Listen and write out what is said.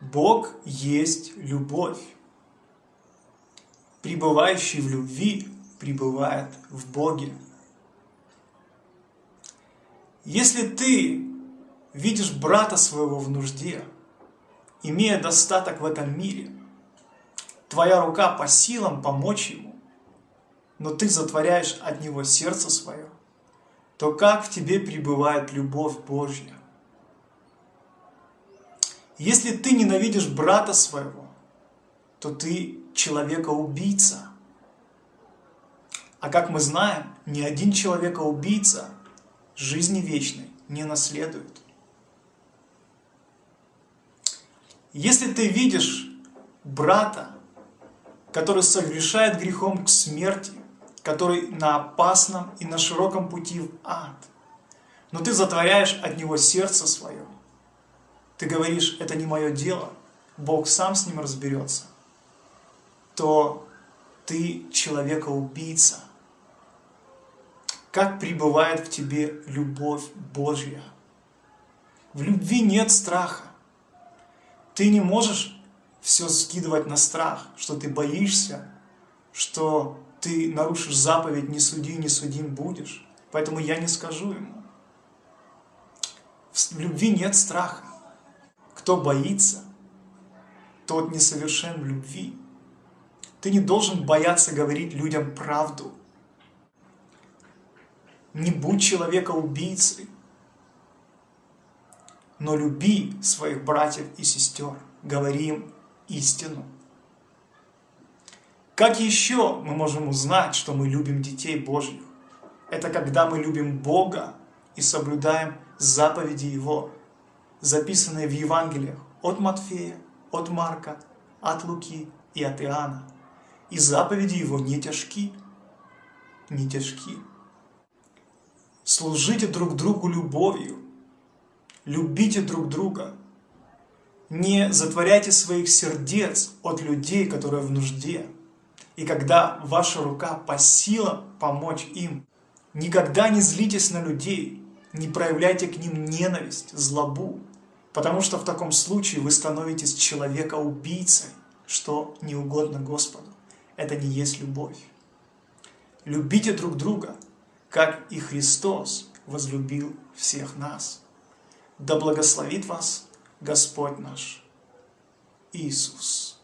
Бог есть любовь. Пребывающий в любви пребывает в Боге. Если ты видишь брата своего в нужде, имея достаток в этом мире, твоя рука по силам помочь ему, но ты затворяешь от него сердце свое, то как в тебе пребывает любовь Божья? Если ты ненавидишь брата своего, то ты человека-убийца. А как мы знаем, ни один человека-убийца жизни вечной не наследует. Если ты видишь брата, который согрешает грехом к смерти, который на опасном и на широком пути в ад, но ты затворяешь от него сердце свое, ты говоришь, это не мое дело, Бог сам с ним разберется, то ты человека-убийца. Как пребывает в тебе любовь Божья? В любви нет страха. Ты не можешь все скидывать на страх, что ты боишься, что ты нарушишь заповедь «не суди, не судим будешь». Поэтому я не скажу ему. В любви нет страха. Кто боится, тот несовершен в любви. Ты не должен бояться говорить людям правду. Не будь человека убийцей, но люби своих братьев и сестер, говори им истину. Как еще мы можем узнать, что мы любим детей Божьих? Это когда мы любим Бога и соблюдаем заповеди Его, записанные в Евангелиях от Матфея, от Марка, от Луки и от Иоанна. И заповеди Его не тяжки, не тяжки. Служите друг другу любовью, любите друг друга. Не затворяйте своих сердец от людей, которые в нужде. И когда ваша рука по силам помочь им, никогда не злитесь на людей, не проявляйте к ним ненависть, злобу, потому что в таком случае вы становитесь человека-убийцей, что не угодно Господу. Это не есть любовь. Любите друг друга, как и Христос возлюбил всех нас. Да благословит вас Господь наш Иисус.